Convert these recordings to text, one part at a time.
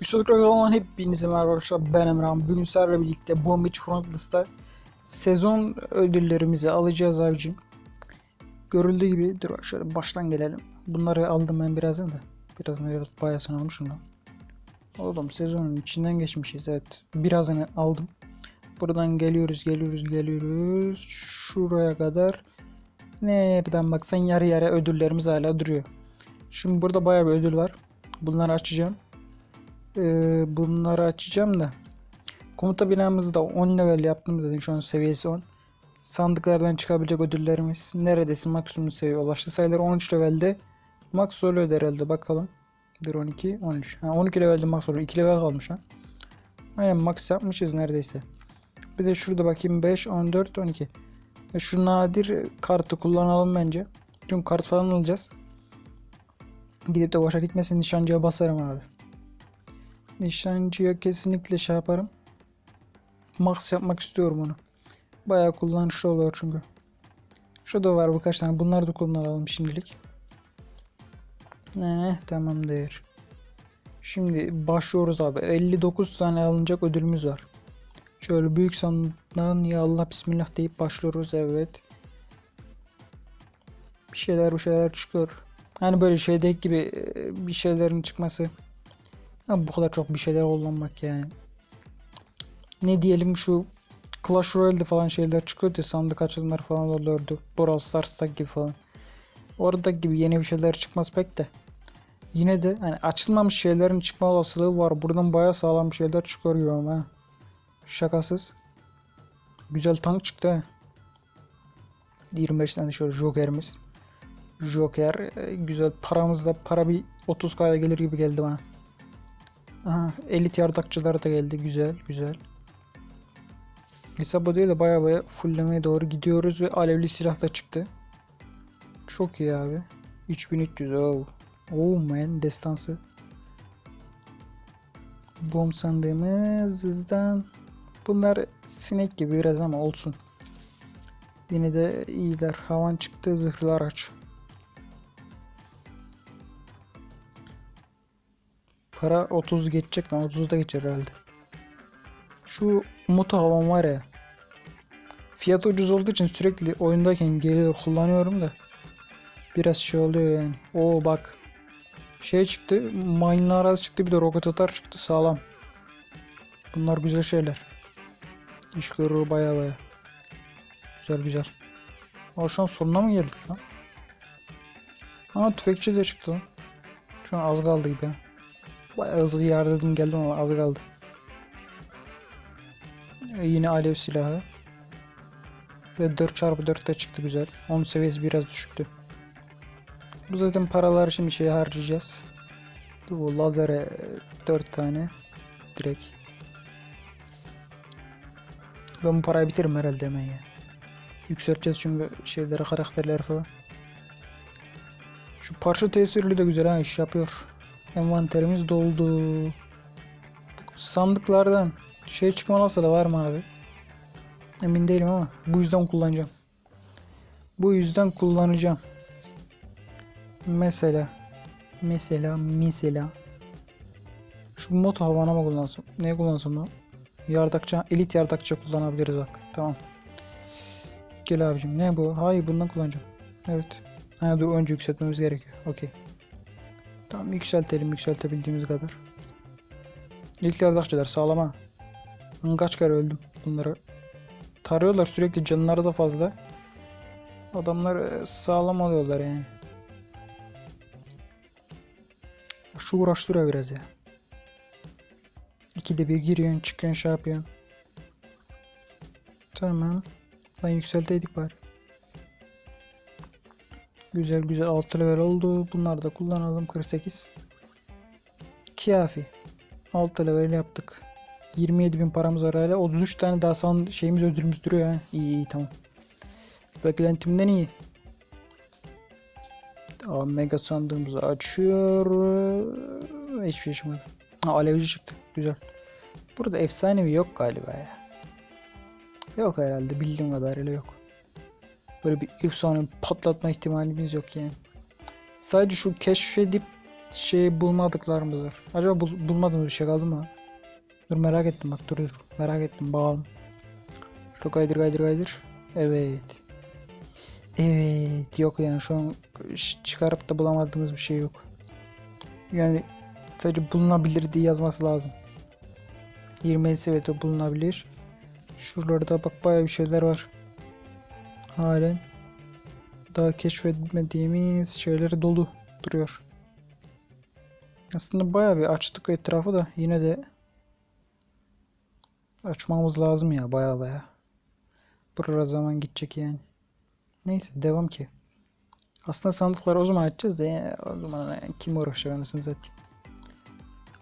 Üstelik olan hepinize merhaba arkadaşlar ben Emrah. Bugün sizlerle birlikte Bomb Beach Frontless'ta sezon ödüllerimizi alacağız abicim. Görüldüğü gibi dur şöyle baştan gelelim. Bunları aldım ben birazdan da. Birazdan biraz bayasını almışım da. Oğlum sezonun içinden geçmişiz evet. Birazını aldım. Buradan geliyoruz geliyoruz geliyoruz. Şuraya kadar. Nereden baksan yarı yarı ödüllerimiz hala duruyor. Şimdi burada bayağı bir ödül var. Bunları açacağım. Ee, bunları açacağım da. Komuta binamızı da 10 level yaptım zaten şu an seviyesi 10. Sandıklardan çıkabilecek ödüllerimiz neredeyse maksimum seviye ulaştı. Sayıları 13 levelde max oluyor herhalde bakalım. 1 12 13. Ha, 12 levelde max oluyor. 2 level kalmış ha. Aynen max yapmışız neredeyse. Bir de şurada bakayım 5 14 12. E, Şu nadir kartı kullanalım bence. Çünkü kart falan alacağız. Gidip de boşa gitmesin nişancıya basarım abi. Nişancıya kesinlikle şey yaparım. Max yapmak istiyorum onu. Bayağı kullanışlı oluyor çünkü. Şurada var birkaç tane. Bunları da kullanalım şimdilik. Ne tamamdır. Şimdi başlıyoruz abi. 59 tane alınacak ödülümüz var. Şöyle büyük sandıktan ya Allah bismillah deyip başlıyoruz evet. Bir şeyler bir şeyler çıkıyor. Hani böyle şeydeki gibi e, bir şeylerin çıkması. Ya bu kadar çok bir şeyler kullanmak yani. Ne diyelim şu Clash Royale'de falan şeyler çıkıyordu sandık açılımları falan oluyordu. Brawl Stars'ta gibi falan. Orada gibi yeni bir şeyler çıkmaz pek de. Yine de hani açılmamış şeylerin çıkma olasılığı var. Buradan bayağı sağlam bir şeyler çıkarıyor ama. ha. Şakasız. Güzel tank çıktı ha. 25 tane şöyle Joker'imiz. Joker e, güzel paramızda para bir 30k'ya gelir gibi geldi bana. Aha, elit yardakçılar da geldi. Güzel, güzel. Değil de baya baya fulllemeye doğru gidiyoruz ve alevli silah da çıktı. Çok iyi abi. 3300 oh. Oh man destansı. Bomb sandığımız hızdan. Bunlar sinek gibi biraz ama olsun. Yine de iyiler. Havan çıktı zırhlı araç. Para 30 geçecek lan 30 da geçer herhalde. Şu moto havan var ya. Fiyat ucuz olduğu için sürekli oyundayken geliyor kullanıyorum da. Biraz şey oluyor yani. Oo bak. Şey çıktı. Mine'lar çıktı bir de roket atar çıktı sağlam. Bunlar güzel şeyler. İş görür baya baya. Güzel güzel. Aa şu an sonuna mı geldik lan? Aa tüfekçi de çıktı. Şu an az kaldı gibi. Bayağı hızlı yardım geldim ama az kaldı. Ee, yine alev silahı. Ve 4x4 de çıktı güzel. Onun seviyesi biraz düşüktü. Bu zaten paraları şimdi şeye harcayacağız. Bu lazere 4 tane. Direkt. Ben bu parayı bitiririm herhalde hemen ya. Yükselteceğiz çünkü şeyleri karakterleri falan. Şu parça tesirli de güzel ha iş yapıyor. Envanterimiz doldu. Sandıklardan şey çıkmalıysa da var mı abi? Emin değilim ama bu yüzden kullanacağım. Bu yüzden kullanacağım. Mesela mesela mesela şu moto havana mı kullansam? Ne kullansam lan? Yardakçı, elit yardakçı kullanabiliriz bak. Tamam. Gel abicim. Ne bu? Hayır bundan kullanacağım. Evet. Ha dur önce yükseltmemiz gerekiyor. Okey. Tamam yükseltelim yükseltebildiğimiz kadar. İlk yardakçılar sağlama. Kaç kere öldüm bunları. Tarıyorlar sürekli canları da fazla. Adamlar e, sağlam oluyorlar yani. Şu uğraştırıyor biraz ya. İkide bir giriyorsun çıkıyorsun şey yapıyorsun. Tamam. Lan yükselteydik bari. Güzel güzel 6 level oldu. Bunları da kullanalım 48. Kafi. 6 level yaptık. 27.000 paramız var hala. 33 tane daha san şeyimiz ödülümüz duruyor ha. İyi iyi tamam. Beklentimden iyi. Aa, mega sandığımızı açıyor. Hiçbir şey çıkmadı. Alevci çıktı. Güzel. Burada efsanevi yok galiba ya. Yok herhalde bildiğim kadarıyla yok. Böyle bir efsane patlatma ihtimalimiz yok yani. Sadece şu keşfedip şey bulmadıklarımız var. Acaba bul- bulmadığımız bir şey kaldı mı? Dur merak ettim bak dur dur. Merak ettim bakalım. Şöyle kaydır kaydır kaydır. Evet. Evet yok yani şu an çıkarıp da bulamadığımız bir şey yok. Yani sadece bulunabilir diye yazması lazım. 20 evet o bulunabilir. Şuralarda bak bayağı bir şeyler var. Halen daha keşfetmediğimiz şeyleri dolu duruyor. Aslında bayağı bir açtık etrafı da yine de açmamız lazım ya bayağı bayağı. Buraya zaman gidecek yani. Neyse devam ki. Aslında sandıkları o zaman açacağız da o zaman kim uğraşacak anasını satayım.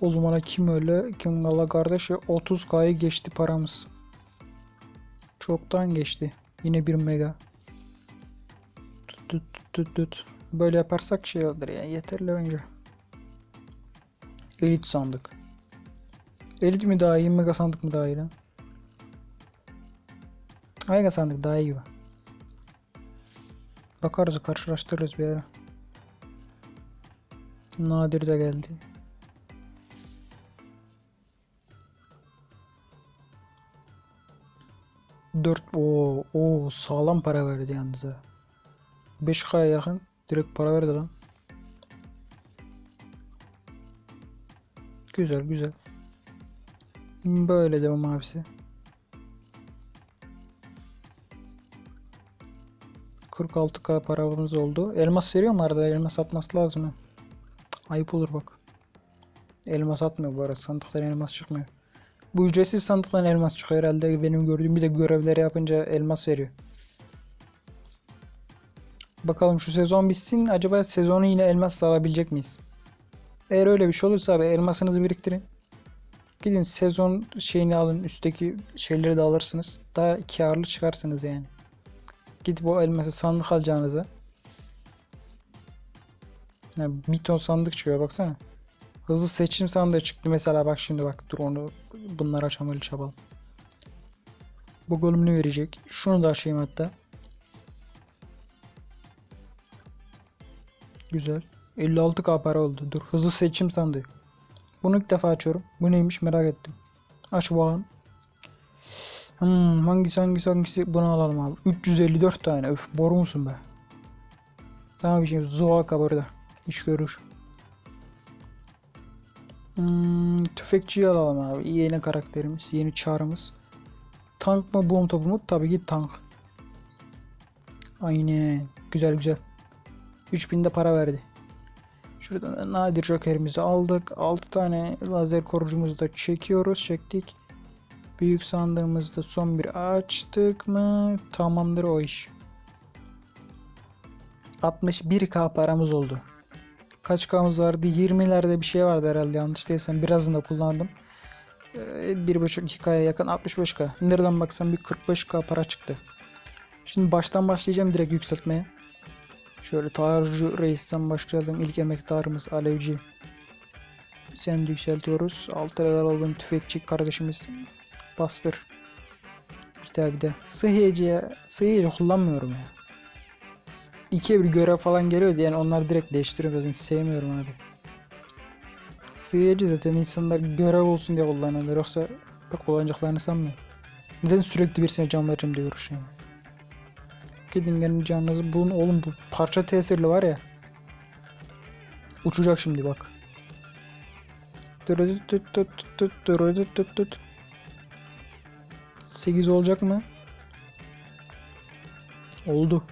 O zamana kim öyle kim gala kardeş ya 30k'yı geçti paramız. Çoktan geçti. Yine 1 mega. Tut tut tut tut. Böyle yaparsak şey olur ya yeterli bence. Elit sandık. Elit mi daha iyi mega sandık mı daha iyi lan? Mega sandık daha iyi. Bakarız karşılaştırırız bir ara. Nadir de geldi. Dört o o sağlam para verdi yalnız ha. 5K'ya yakın direkt para verdi lan. Güzel güzel. Böyle devam abisi. 46k paramız oldu. Elmas veriyor mu arada? Elmas atması lazım. Ayıp olur bak. Elmas atmıyor bu arada. Sandıktan elmas çıkmıyor. Bu ücretsiz sandıktan elmas çıkıyor herhalde. Benim gördüğüm bir de görevleri yapınca elmas veriyor. Bakalım şu sezon bitsin. Acaba sezonu yine elmasla alabilecek miyiz? Eğer öyle bir şey olursa abi elmasınızı biriktirin. Gidin sezon şeyini alın. Üstteki şeyleri de alırsınız. Daha karlı çıkarsınız yani. Gidip o elması sandık alacağınıza. Yani bir ton sandık çıkıyor baksana. Hızlı seçim sandığı çıktı mesela bak şimdi bak dur onu bunları açalım öyle çabalım. Bu bölüm ne verecek? Şunu da açayım hatta. Güzel. 56k para oldu. Dur hızlı seçim sandığı. Bunu ilk defa açıyorum. Bu neymiş merak ettim. Aç bakalım. Hmm, hangisi hangisi hangisi bunu alalım abi. 354 tane. Öf boru musun be? Sana bir şey Zoaka burada. İş görür. Hmm, tüfekçiyi alalım abi. Yeni karakterimiz. Yeni çağrımız. Tank mı bomb topu mu? Tabii ki tank. Aynen. Güzel güzel. 3000 de para verdi. Şuradan nadir jokerimizi aldık. 6 tane lazer korucumuzu da çekiyoruz. Çektik. Büyük sandığımızda son bir açtık mı? Tamamdır o iş. 61k paramız oldu. Kaç k'mız vardı? 20'lerde bir şey vardı herhalde yanlış değilsem. Birazını da kullandım. Ee, 1.5-2k'ya yakın 65k. Nereden baksam bir 45k para çıktı. Şimdi baştan başlayacağım direkt yükseltmeye. Şöyle Tarju Reis'ten başlayalım. İlk emektarımız Alevci. Sen de yükseltiyoruz. 6 level olduğum tüfekçi kardeşimiz bastır. Bir tane bir de. Sıhhiyeciye, sıhhiyeci kullanmıyorum ya. İki bir görev falan geliyordu yani onları direkt değiştiriyorum zaten sevmiyorum abi. Sıhhiyeci zaten insanlar görev olsun diye kullanıyorlar yoksa pek kullanacaklarını sanmıyorum. Neden sürekli birisine can vereceğim diye uğraşıyorum. Gidin gelin canınızı bulun oğlum bu parça tesirli var ya. Uçacak şimdi bak. 8 olacak mı? Oldu.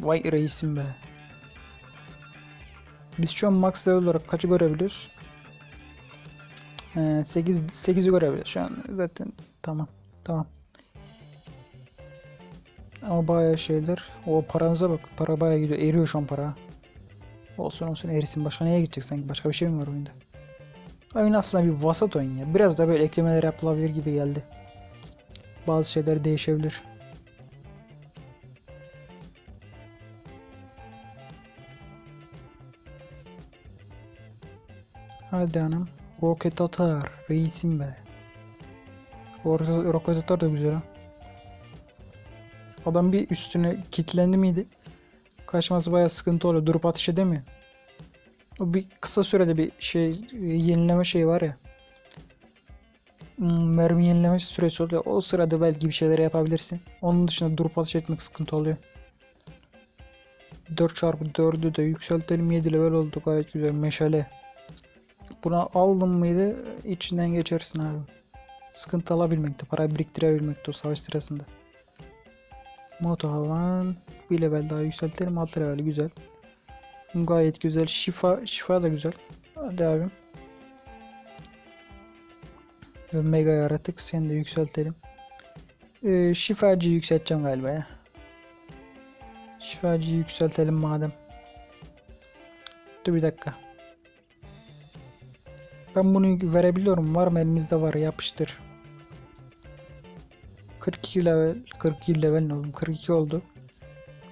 Vay reisim be. Biz şu an max level olarak kaçı görebiliyoruz? Ee, 8 8'i görebiliyoruz şu an zaten tamam tamam. Ama bayağı şeyler. O paramıza bak. Para bayağı gidiyor. Eriyor şu an para. Olsun olsun erisin. Başka neye gidecek sanki? Başka bir şey mi var oyunda? Oyun aslında bir vasat oyun ya. Biraz da böyle eklemeler yapılabilir gibi geldi. Bazı şeyler değişebilir. Hadi hanım. Roket atar. Reisim be. Roket atar da güzel ha. Adam bir üstüne kilitlendi miydi? Kaçması bayağı sıkıntı oluyor. Durup ateş edemiyor. O bir kısa sürede bir şey yenileme şeyi var ya. Hmm, Mermi yenileme süresi oluyor. O sırada belki bir şeyler yapabilirsin. Onun dışında durup ateş etmek sıkıntı oluyor. 4x4'ü de yükseltelim 7 level oldu gayet güzel meşale. Buna aldın mıydı içinden geçersin abi. Sıkıntı alabilmekte, para biriktirebilmekte o savaş sırasında. Moto havan bir level daha yükseltelim 6 level güzel. Gayet güzel. Şifa şifa da güzel. Hadi abim. Mega yaratık seni de yükseltelim. Ee, şifacıyı yükselteceğim galiba ya. Şifacıyı yükseltelim madem. Dur bir dakika. Ben bunu verebiliyorum. Var mı elimizde var yapıştır. 42 level 42 level ne oğlum 42 oldu.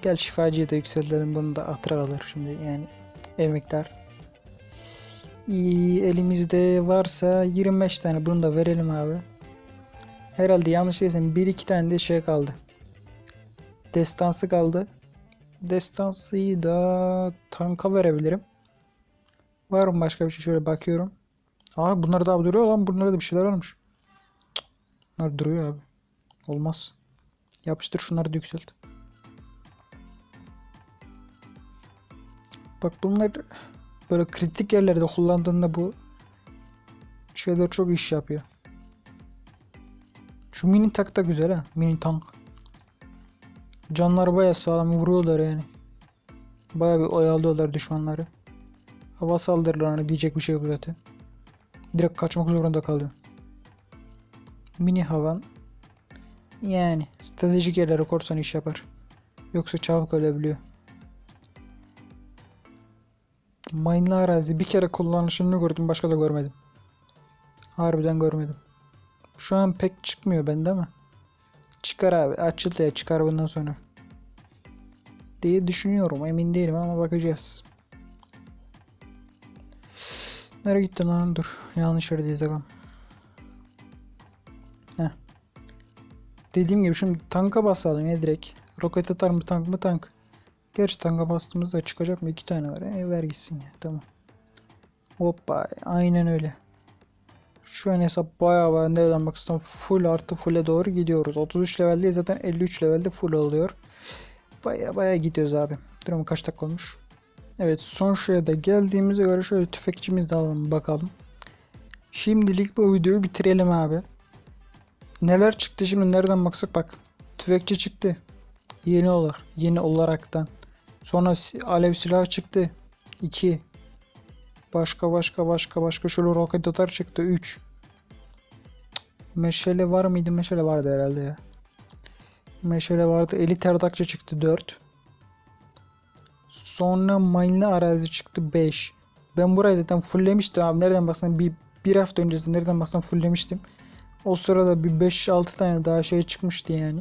Gel şifacıyı da yükseltelim. Bunu da hatıra alır şimdi yani emektar. İyi, elimizde varsa 25 tane bunu da verelim abi. Herhalde yanlış değilsem 1-2 tane de şey kaldı. Destansı kaldı. Destansıyı da tanka verebilirim. Var mı başka bir şey? Şöyle bakıyorum. Aa bunlar daha duruyor lan. Bunlarda da bir şeyler varmış. Bunlar duruyor abi. Olmaz. Yapıştır şunları da yükselt. Bak bunlar böyle kritik yerlerde kullandığında bu şeyler çok iş yapıyor. Şu mini tank da güzel ha. Mini tank. Canları baya sağlam vuruyorlar yani. Baya bir oyalıyorlar düşmanları. Hava saldırılarına diyecek bir şey yok zaten. Direkt kaçmak zorunda kalıyor. Mini havan. Yani stratejik yerlere korsan iş yapar. Yoksa çabuk ölebiliyor. Mine'lı arazi bir kere kullanışını gördüm başka da görmedim. Harbiden görmedim. Şu an pek çıkmıyor bende ama. Çıkar abi. Açıl ya çıkar bundan sonra. Diye düşünüyorum. Emin değilim ama bakacağız. Nereye gitti lan? Dur. Yanlış yerde takım. Heh. Dediğim gibi şimdi tanka basalım ya direkt. Roket atar mı tank mı tank. Gerçi tanka bastığımızda çıkacak mı? İki tane var. E, ver gitsin ya. Tamam. Hoppa. Aynen öyle. Şu an hesap bayağı var. Nereden baksan full artı full'e doğru gidiyoruz. 33 levelde zaten 53 levelde full oluyor. Baya baya gidiyoruz abi. Durum kaç dakika olmuş? Evet son şeye de geldiğimize göre şöyle tüfekçimiz de alalım bakalım. Şimdilik bu videoyu bitirelim abi. Neler çıktı şimdi nereden baksak bak. Tüfekçi çıktı. Yeni olarak. Yeni olaraktan. Sonra alev silahı çıktı. 2. Başka başka başka başka şöyle roket atar çıktı 3. Meşale var mıydı? Meşale vardı herhalde ya. Meşale vardı. Elit erdakçı çıktı 4. Sonra mine'lı arazi çıktı 5. Ben burayı zaten fulllemiştim abi. Nereden baksan bir, bir hafta öncesi nereden baksan fulllemiştim. O sırada bir 5-6 tane daha şey çıkmıştı yani.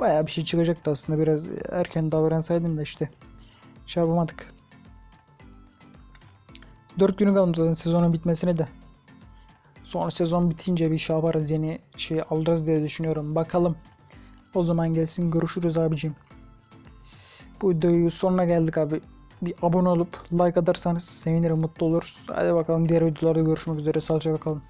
Bayağı bir şey çıkacaktı aslında. Biraz erken davransaydım da işte. Şey yapamadık. 4 günü kalmış zaten sezonun bitmesine de. Sonra sezon bitince bir şey yaparız yeni şey alırız diye düşünüyorum. Bakalım. O zaman gelsin görüşürüz abicim. Bu videoyu sonuna geldik abi. Bir abone olup like atarsanız sevinirim mutlu oluruz. Hadi bakalım diğer videolarda görüşmek üzere. Sağlıcakla kalın.